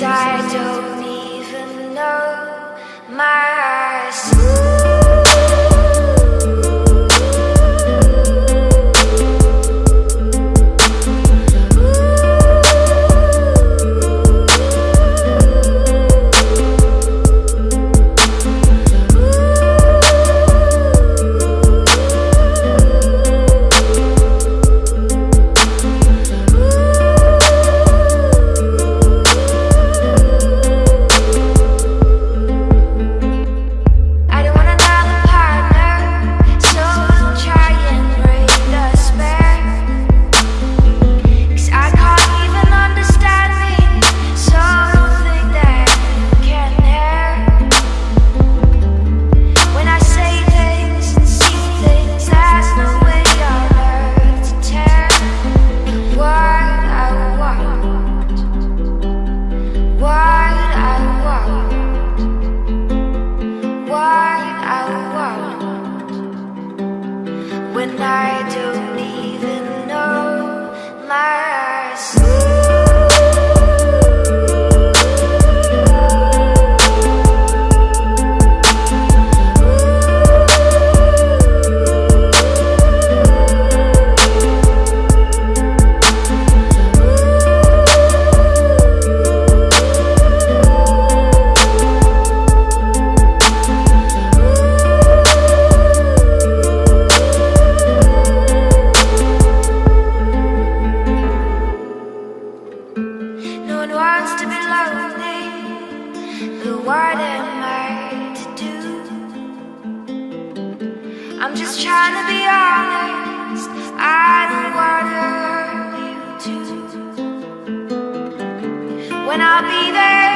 I don't even know my I'm just trying to be honest. I don't want to hurt you too. When I'll be there.